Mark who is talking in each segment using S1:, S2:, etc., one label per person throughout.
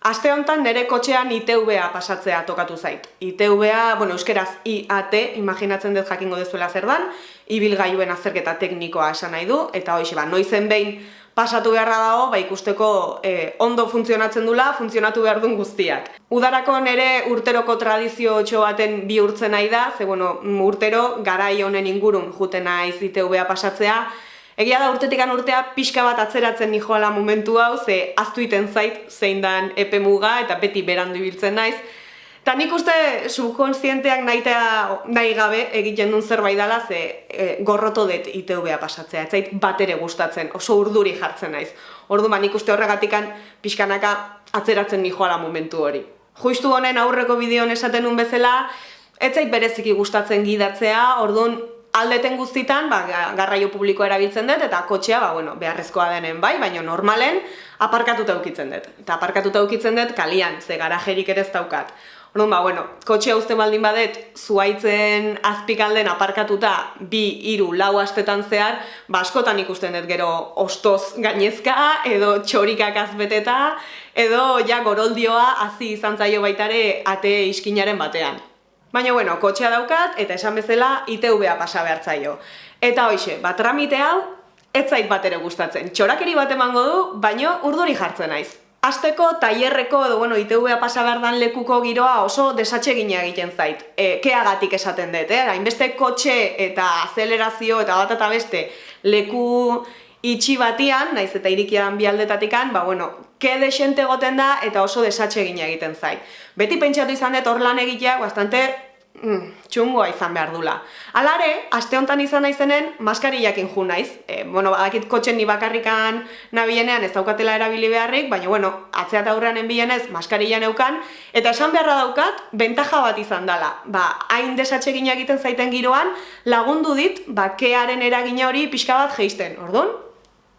S1: Aste honetan nire kotxean ITV-a pasatzea tokatu zait. ITV-a, bueno, euskeraz IAT, imaginatzen dut jakingo dezuela zer dan, ibilgailuen azerketa teknikoa esan nahi du, eta hoxe, ba, noizen behin pasatu beharra dago, ba, ikusteko eh, ondo funtzionatzen dula, funtzionatu behar duen guztiak. Udarako nire urteroko tradizio txo baten bihurtzen nahi da, ze, bueno, urtero, garai honen ingurun juten naiz ITV-a pasatzea, Egia da urtetikan urtea pixka bat atzeratzen nijoala momentu hau, ze aztu iten zait zein dan epe muga eta beti berandu ibiltzen naiz. Ta nik uste subkonsienteak nahi gabe egiten duen zerbait dela ze e, gorroto dut ITV-a pasatzea, ez zait bat ere gustatzen, oso urduri jartzen naiz. Ordu ba nik uste horregatikan pixkanaka atzeratzen nijoala momentu hori. Juistu honen aurreko bideon esaten nun bezala, ez zait bereziki gustatzen gidatzea, orduan aldeten guztitan, ba, garraio publikoa erabiltzen dut, eta kotxea, ba, bueno, beharrezkoa denen bai, baina normalen, aparkatuta ukitzen dut. Eta aparkatuta ukitzen dut, kalian, ze garajerik ere ez daukat. Orduan, ba, bueno, kotxea uste baldin badet, zuaitzen azpikalden aparkatuta bi, hiru, lau astetan zehar, ba, askotan ikusten dut gero ostoz gainezka, edo txorikak azbeteta, edo ja goroldioa hazi izan zaio baitare ate iskinaren batean. Baina, bueno, kotxea daukat, eta esan bezala ITV-a pasa behartzaio. Eta hoxe, bat tramite hau, ez zait bat ere gustatzen. Txorakeri bat emango du, baino urduri jartzen naiz. Azteko, tailerreko edo, bueno, ITV-a pasa behar dan lekuko giroa oso desatxe egiten zait. E, keagatik esaten dut, eh? Hainbeste kotxe eta azelerazio eta bat eta beste leku itxi batian, naiz eta irikian bi aldetatikan, ba, bueno, ke desente goten da eta oso desatxe egiten zait. Beti pentsatu izan dut hor lan egitea, bastante mm, txungoa izan behar dula. Alare, aste honetan izan naizenen, maskarillakin ju naiz. E, bueno, badakit kotxen ni bakarrikan nabienean ez daukatela erabili beharrik, baina, bueno, atzea eta aurrean enbienez, maskarilla neukan, eta esan beharra daukat, bentaja bat izan dela. Ba, hain desatxe egiten zaiten giroan, lagundu dit, ba, kearen eragina hori pixka bat geisten, orduan?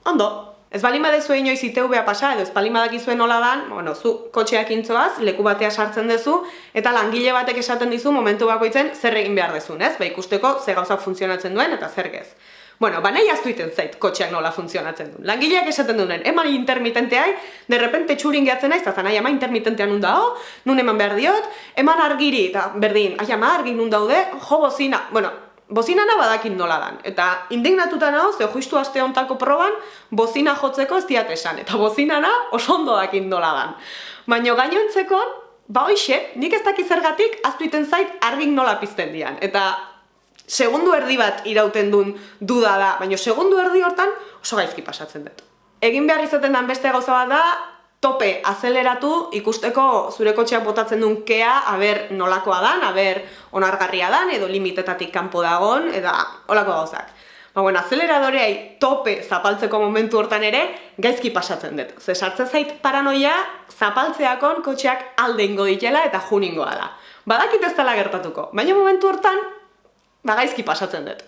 S1: Ondo, Ez balima dezu inoiz ITV-a pasa, edo ez balima dakizuen nola dan, bueno, zu kotxeak intzoaz, leku batea sartzen dezu, eta langile batek esaten dizu momentu bakoitzen zer egin behar dezun, ez? Ba ikusteko ze gauza funtzionatzen duen eta zer gez. Bueno, ba nahi aztu iten zait kotxeak nola funtzionatzen duen. Langileak esaten duen, eman intermitenteai, derrepente txurin gehatzen naiz, eta nahi ama intermitentean nun dao, nun eman behar diot, eman argiri, eta berdin, ai ama argi nun daude, jo bozina, bueno, bozinana badakin nola dan. Eta indignatuta nago, ze justu aste hontako proban, bozina jotzeko ez diat esan. Eta bozinana oso ondo dakin nola dan. Baina gainoentzeko, ba hoxe, nik ez dakiz zergatik, aztu iten zait argin nola pizten dian. Eta segundu erdi bat irauten duen duda da, baina segundu erdi hortan oso gaizki pasatzen dut. Egin behar izaten den beste gauza bat da, tope azeleratu ikusteko zure kotxeak botatzen duen kea aber nolakoa dan, aber onargarria dan, edo limitetatik kanpo dagon, eta olako gauzak. Ba, bueno, azeleradoreai tope zapaltzeko momentu hortan ere, gaizki pasatzen dut. Ze sartzen zait paranoia, zapaltzeakon kotxeak alde ingo ditela eta juningoa da. Badakit ez dela gertatuko, baina momentu hortan, ba, gaizki pasatzen dut.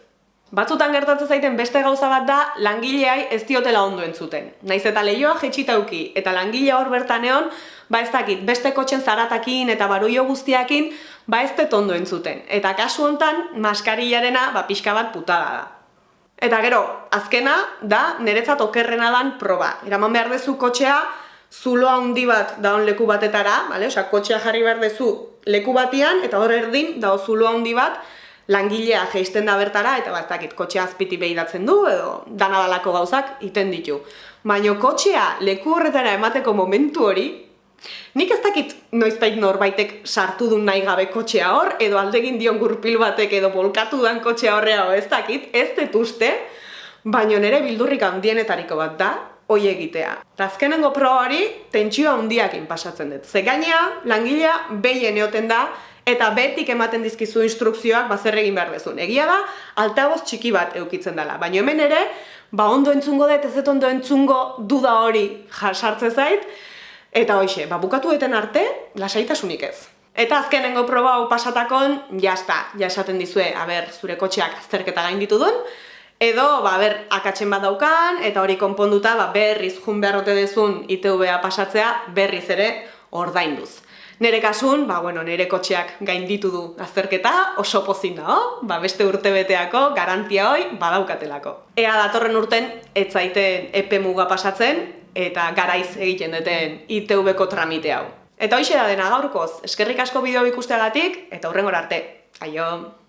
S1: Batzutan gertatzen zaiten beste gauza bat da langileai ez diotela ondo entzuten. Naiz eta lehioa jetxitauki eta langile hor bertan egon, ba ez dakit, beste kotxen zaratakin eta baruio guztiakin, ba ez dut ondo entzuten. Eta kasu hontan, maskarillarena ba pixka bat putada da. Eta gero, azkena da niretzat okerrena dan proba. Iraman behar dezu kotxea zulo handi bat daun leku batetara, bale? Osea, kotxea jarri behar dezu leku batian eta hor erdin dago zulo handi bat, langilea geisten da bertara eta bat dakit kotxea azpiti behidatzen du edo danadalako gauzak iten ditu. Baina kotxea leku horretara emateko momentu hori, nik ez dakit noizbait norbaitek sartu du nahi gabe kotxea hor, edo aldegin dion gurpil batek edo bolkatu dan kotxea horrea ez dakit, ez detuzte, baina nire bildurrik handienetariko bat da, hoi egitea. Eta azkenengo proa hori, tentsioa handiakin pasatzen dut. Ze langilea behien eoten da, eta betik ematen dizkizu instrukzioak bazer egin behar dezun. Egia da, altaboz txiki bat eukitzen dela, baina hemen ere, ba ondo entzungo dut, ez ondo entzungo duda hori jasartze zait, eta hoxe, ba bukatu eten arte, lasaitasunik ez. Eta azkenengo proba hau pasatakon, jazta, ja esaten dizue, aber, zure kotxeak azterketa gain ditu duen, edo, ba, ber, akatzen bat daukan, eta hori konponduta, ba, berriz jun beharrote dezun ITV-a pasatzea, berriz ere ordainduz. Nere kasun, ba, bueno, nere kotxeak gainditu du azterketa, oso pozin da, ba, beste urte beteako, garantia hoi, badaukatelako. Ea datorren urten, ez zaite epe muga pasatzen, eta garaiz egiten duten ITV-ko tramite hau. Eta hoxe da dena gaurkoz, eskerrik asko bideo ikusteagatik eta hurrengora arte. Aio!